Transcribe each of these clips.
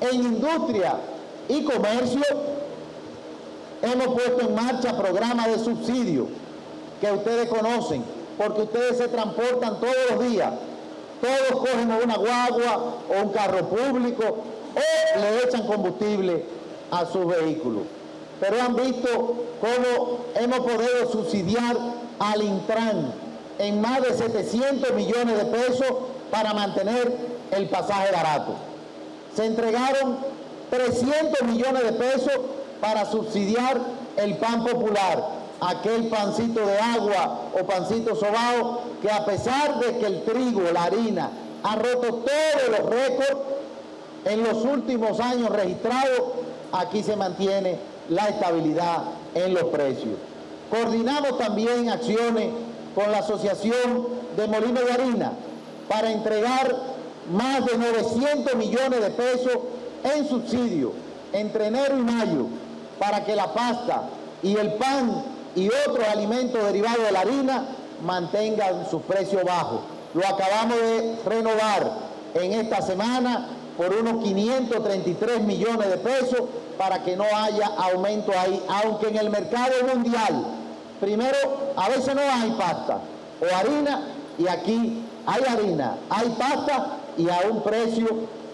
En industria y comercio hemos puesto en marcha programas de subsidio que ustedes conocen, porque ustedes se transportan todos los días. Todos cogen una guagua o un carro público o le echan combustible a sus vehículos. Pero han visto cómo hemos podido subsidiar al Intran en más de 700 millones de pesos para mantener el pasaje barato. Se entregaron 300 millones de pesos para subsidiar el pan popular, aquel pancito de agua o pancito sobao que a pesar de que el trigo, la harina, ha roto todos los récords en los últimos años registrados, aquí se mantiene la estabilidad en los precios. Coordinamos también acciones con la Asociación de Molino de Harina para entregar más de 900 millones de pesos en subsidio entre enero y mayo para que la pasta y el pan y otros alimentos derivados de la harina mantengan su precio bajo. Lo acabamos de renovar en esta semana por unos 533 millones de pesos para que no haya aumento ahí, aunque en el mercado mundial, primero, a veces no hay pasta o harina y aquí hay harina, hay pasta y a un precio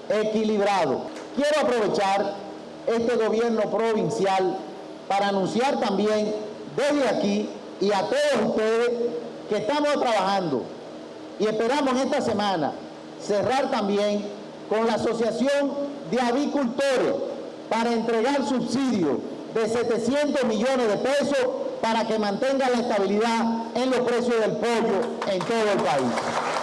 equilibrado. Quiero aprovechar este gobierno provincial para anunciar también desde aquí y a todos ustedes que estamos trabajando y esperamos esta semana cerrar también con la Asociación de Avicultores para entregar subsidios de 700 millones de pesos para que mantenga la estabilidad en los precios del pollo en todo el país.